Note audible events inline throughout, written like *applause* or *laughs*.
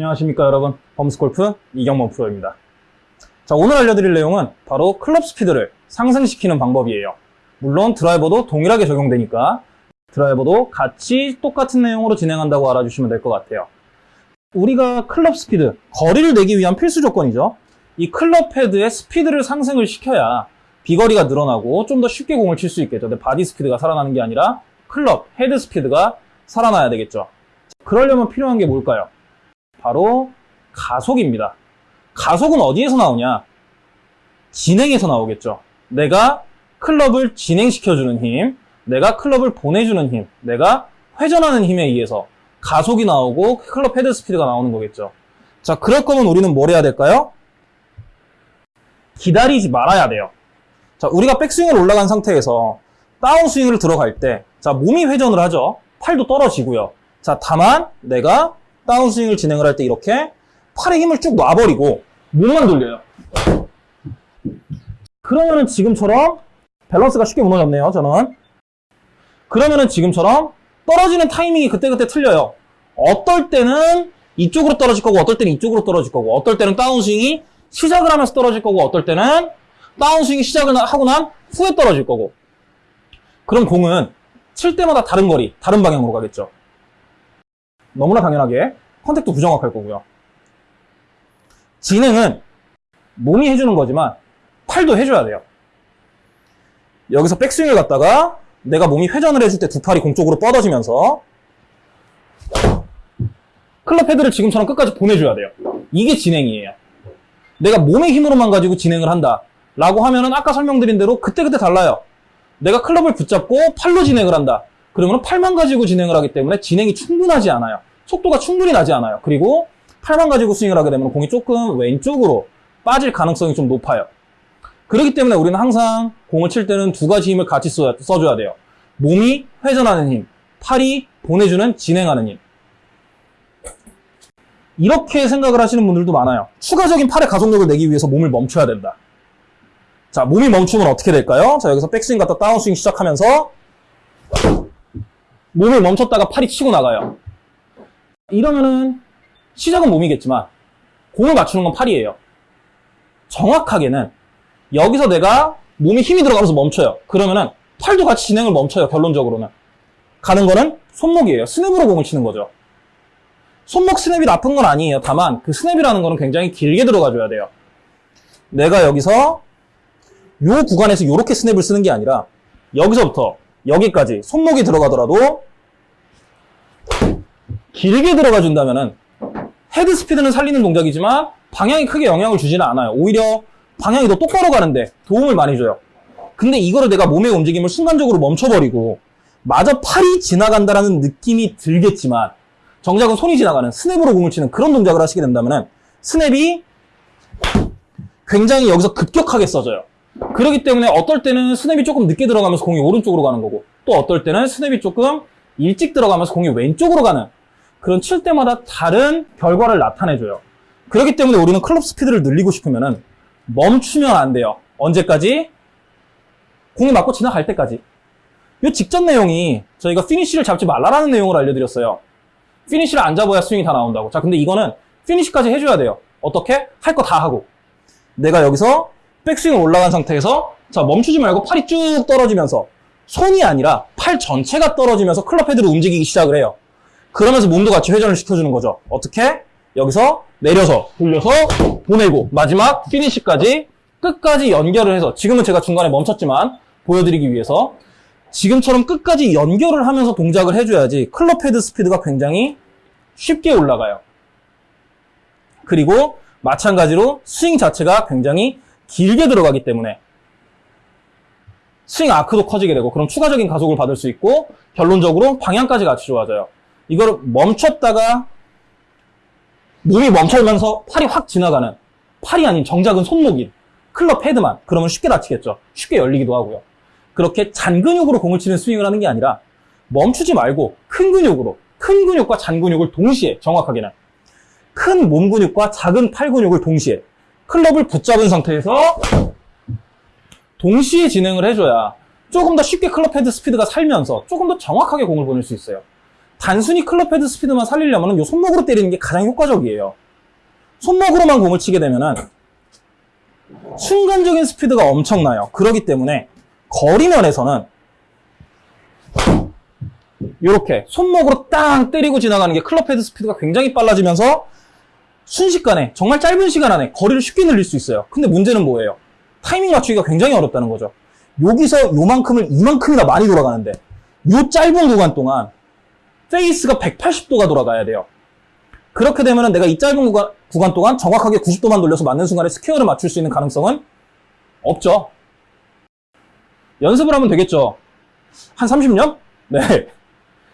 안녕하십니까 여러분. 범스골프 이경범 프로입니다. 자 오늘 알려드릴 내용은 바로 클럽 스피드를 상승시키는 방법이에요. 물론 드라이버도 동일하게 적용되니까 드라이버도 같이 똑같은 내용으로 진행한다고 알아주시면 될 것 같아요. 우리가 클럽 스피드 거리를 내기 위한 필수 조건이죠. 이 클럽 헤드의 스피드를 상승을 시켜야 비거리가 늘어나고 좀 더 쉽게 공을 칠 수 있겠죠. 근데 body 스피드가 살아나는 게 아니라 클럽 헤드 스피드가 살아나야 되겠죠. 그러려면 필요한 게 뭘까요? 바로 가속입니다. 가속은 어디에서 나오냐? 진행에서 나오겠죠. 내가 클럽을 진행시켜주는 힘, 내가 클럽을 보내주는 힘, 내가 회전하는 힘에 의해서 가속이 나오고 클럽 헤드 스피드가 나오는 거겠죠. 자, 그럴 거면 우리는 뭘 해야 될까요? 기다리지 말아야 돼요. 자, 우리가 백스윙을 올라간 상태에서 다운스윙을 들어갈 때, 자, 몸이 회전을 하죠. 팔도 떨어지고요. 자, 다만 내가 다운스윙을 진행을 할 때 이렇게 팔에 힘을 쭉 놔버리고 몸만 돌려요. 그러면은 지금처럼 밸런스가 쉽게 무너졌네요, 저는. 그러면은 지금처럼 떨어지는 타이밍이 그때그때 틀려요. 어떨 때는 이쪽으로 떨어질 거고, 어떨 때는 이쪽으로 떨어질 거고, 어떨 때는 다운스윙이 시작을 하면서 떨어질 거고, 어떨 때는 다운스윙이 시작을 하고 난 후에 떨어질 거고. 그럼 공은 칠 때마다 다른 거리, 다른 방향으로 가겠죠. 너무나 당연하게 contact도 부정확할 거고요. 진행은 몸이 해주는 거지만 팔도 해줘야 돼요. 여기서 백스윙을 갔다가 내가 몸이 회전을 해줄 때 두 팔이 공쪽으로 뻗어지면서 클럽 헤드를 지금처럼 끝까지 보내줘야 돼요. 이게 진행이에요. 내가 몸의 힘으로만 가지고 진행을 한다. 라고 하면은 아까 설명드린 대로 그때그때 달라요. 내가 클럽을 붙잡고 팔로 진행을 한다. 그러면 팔만 가지고 진행을 하기 때문에 진행이 충분하지 않아요. 속도가 충분히 나지 않아요. 그리고 팔만 가지고 스윙을 하게 되면 공이 조금 왼쪽으로 빠질 가능성이 좀 높아요. 그렇기 때문에 우리는 항상 공을 칠 때는 두 가지 힘을 같이 써, 써줘야 돼요. 몸이 회전하는 힘, 팔이 보내주는 진행하는 힘. 이렇게 생각을 하시는 분들도 많아요. 추가적인 팔의 가속력을 내기 위해서 몸을 멈춰야 된다. 자, 몸이 멈추면 어떻게 될까요? 자, 여기서 백스윙 갔다 다운스윙 시작하면서 몸을 멈췄다가 팔이 치고 나가요. 이러면은 시작은 몸이겠지만 공을 맞추는 건 팔이에요. 정확하게는 여기서 내가 몸에 힘이 들어가면서 멈춰요. 그러면은 팔도 같이 진행을 멈춰요. 결론적으로는. 가는 거는 손목이에요. 스냅으로 공을 치는 거죠. 손목 스냅이 나쁜 건 아니에요. 다만 그 스냅이라는 거는 굉장히 길게 들어가줘야 돼요. 내가 여기서 요 구간에서 이렇게 스냅을 쓰는 게 아니라 여기서부터 여기까지 손목이 들어가더라도 길게 들어가 준다면은 헤드 스피드는 살리는 동작이지만 방향이 크게 영향을 주지는 않아요. 오히려 방향이 더 똑바로 가는데 도움을 많이 줘요. 근데 이거를 내가 몸의 움직임을 순간적으로 멈춰버리고 마저 팔이 지나간다라는 느낌이 들겠지만 정작은 손이 지나가는 스냅으로 공을 치는 그런 동작을 하시게 된다면 스냅이 굉장히 여기서 급격하게 써져요. 그렇기 때문에 어떨 때는 스냅이 조금 늦게 들어가면서 공이 오른쪽으로 가는 거고 또 어떨 때는 스냅이 조금 일찍 들어가면서 공이 왼쪽으로 가는 그런 칠 때마다 다른 결과를 나타내줘요. 그렇기 때문에 우리는 클럽 스피드를 늘리고 싶으면 멈추면 안 돼요. 언제까지? 공이 맞고 지나갈 때까지. 이 직전 내용이 저희가 피니쉬를 잡지 말라라는 내용을 알려드렸어요. 피니쉬를 안 잡아야 스윙이 다 나온다고. 자, 근데 이거는 피니쉬까지 해줘야 돼요. 어떻게? 할 거 다 하고. 내가 여기서 백스윙을 올라간 상태에서 자 멈추지 말고 팔이 쭉 떨어지면서 손이 아니라 팔 전체가 떨어지면서 클럽 헤드를 움직이기 시작을 해요. 그러면서 몸도 같이 회전을 시켜주는 거죠. 어떻게? 여기서 내려서 돌려서 보내고 마지막 피니시까지 끝까지 연결을 해서 지금은 제가 중간에 멈췄지만 보여드리기 위해서 지금처럼 끝까지 연결을 하면서 동작을 해줘야지 클럽 헤드 스피드가 굉장히 쉽게 올라가요. 그리고 마찬가지로 스윙 자체가 굉장히 길게 들어가기 때문에 스윙 아크도 커지게 되고 그럼 추가적인 가속을 받을 수 있고 결론적으로 방향까지 같이 좋아져요. 이걸 멈췄다가 몸이 멈춰면서 팔이 확 지나가는 팔이 아닌 정작은 손목인 클럽 헤드만 그러면 쉽게 다치겠죠. 쉽게 열리기도 하고요. 그렇게 잔 근육으로 공을 치는 스윙을 하는 게 아니라 멈추지 말고 큰 근육으로 큰 근육과 잔 근육을 동시에 정확하게는 큰 몸 근육과 작은 팔 근육을 동시에 클럽을 붙잡은 상태에서 동시에 진행을 해줘야 조금 더 쉽게 클럽 헤드 스피드가 살면서 조금 더 정확하게 공을 보낼 수 있어요. 단순히 클럽 헤드 스피드만 살리려면 이 손목으로 때리는 게 가장 효과적이에요. 손목으로만 공을 치게 되면은 순간적인 스피드가 엄청나요. 그렇기 때문에 거리 면에서는 이렇게 손목으로 땅 때리고 지나가는 게 클럽 헤드 스피드가 굉장히 빨라지면서 순식간에 정말 짧은 시간 안에 거리를 쉽게 늘릴 수 있어요. 근데 문제는 뭐예요? 타이밍 맞추기가 굉장히 어렵다는 거죠. 여기서 요만큼을 이만큼이나 많이 돌아가는데 요 짧은 구간 동안 페이스가 180도가 돌아가야 돼요. 그렇게 되면 내가 이 짧은 구간, 구간 동안 정확하게 90도만 돌려서 맞는 순간에 스퀘어를 맞출 수 있는 가능성은 없죠. 연습을 하면 되겠죠. 한 30년? 네. *laughs*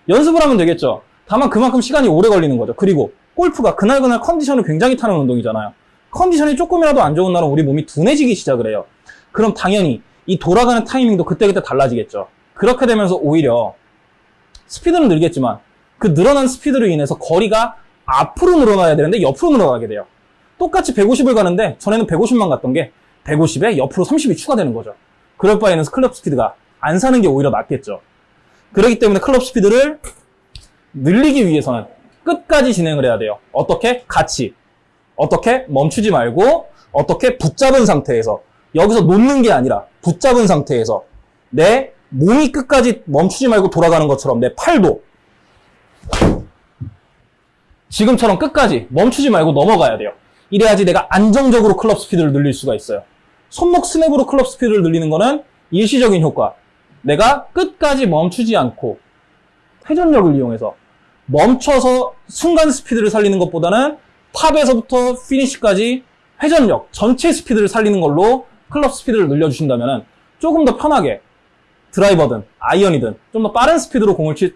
연습을 하면 되겠죠. 다만 그만큼 시간이 오래 걸리는 거죠. 그리고 골프가 그날그날 컨디션을 굉장히 타는 운동이잖아요. 컨디션이 조금이라도 안 좋은 날은 우리 몸이 둔해지기 시작을 해요. 그럼 당연히 이 돌아가는 타이밍도 그때그때 달라지겠죠. 그렇게 되면서 오히려 스피드는 늘겠지만 그 늘어난 스피드로 인해서 거리가 앞으로 늘어나야 되는데 옆으로 늘어나게 돼요. 똑같이 150을 가는데 전에는 150만 갔던 게 150에 옆으로 30이 추가되는 거죠. 그럴 바에는 클럽 스피드가 안 사는 게 오히려 낫겠죠. 그렇기 때문에 클럽 스피드를 늘리기 위해서는 끝까지 진행을 해야 돼요. 어떻게? 같이. 어떻게? 멈추지 말고 어떻게? 붙잡은 상태에서 여기서 놓는 게 아니라 붙잡은 상태에서 내 몸이 끝까지 멈추지 말고 돌아가는 것처럼 내 팔도 지금처럼 끝까지 멈추지 말고 넘어가야 돼요. 이래야지 내가 안정적으로 클럽 스피드를 늘릴 수가 있어요. 손목 스냅으로 클럽 스피드를 늘리는 거는 일시적인 효과. 내가 끝까지 멈추지 않고 회전력을 이용해서 멈춰서 순간 스피드를 살리는 것보다는 탑에서부터 피니시까지 회전력, 전체 스피드를 살리는 걸로 클럽 스피드를 늘려주신다면 조금 더 편하게 드라이버든 아이언이든 좀 더 빠른 스피드로 공을 칠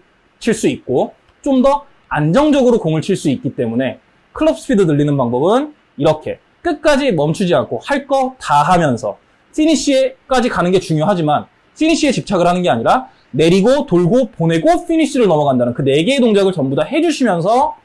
수 있고 좀 더 안정적으로 공을 칠 수 있기 때문에 클럽 스피드 늘리는 방법은 이렇게. 끝까지 멈추지 않고 할 거 다 하면서 피니시까지 가는 게 중요하지만 피니시에 집착을 하는 게 아니라 내리고 돌고 보내고 피니시를 넘어간다는 그 네 개의 동작을 전부 다 해주시면서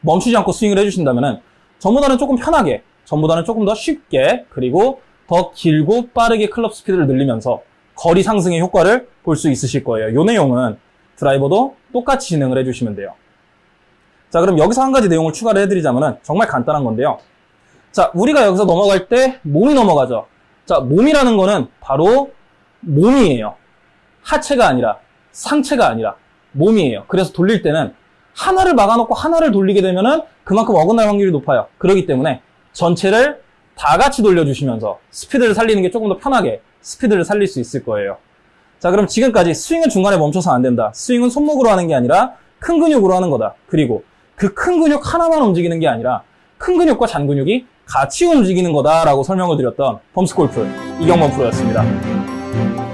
멈추지 않고 스윙을 해주신다면 전보다는 조금 편하게 전보다는 조금 더 쉽게 그리고 더 길고 빠르게 클럽 스피드를 늘리면서 거리 상승의 효과를 볼 수 있으실 거예요. 이 내용은 드라이버도 똑같이 진행을 해주시면 돼요. 자, 그럼 여기서 한 가지 내용을 추가를 해드리자면 정말 간단한 건데요. 자, 우리가 여기서 넘어갈 때 몸이 넘어가죠. 자, 몸이라는 거는 바로 몸이에요. 하체가 아니라 상체가 아니라 몸이에요. 그래서 돌릴 때는 하나를 막아놓고 하나를 돌리게 되면은 그만큼 어긋날 확률이 높아요. 그렇기 때문에 전체를 다 같이 돌려주시면서 스피드를 살리는 게 조금 더 편하게 스피드를 살릴 수 있을 거예요. 자, 그럼 지금까지 스윙은 중간에 멈춰서 안 된다. 스윙은 손목으로 하는 게 아니라 큰 근육으로 하는 거다. 그리고 그 큰 근육 하나만 움직이는 게 아니라 큰 근육과 잔 근육이 같이 움직이는 거다라고 설명을 드렸던 범스골프 이경범 프로였습니다.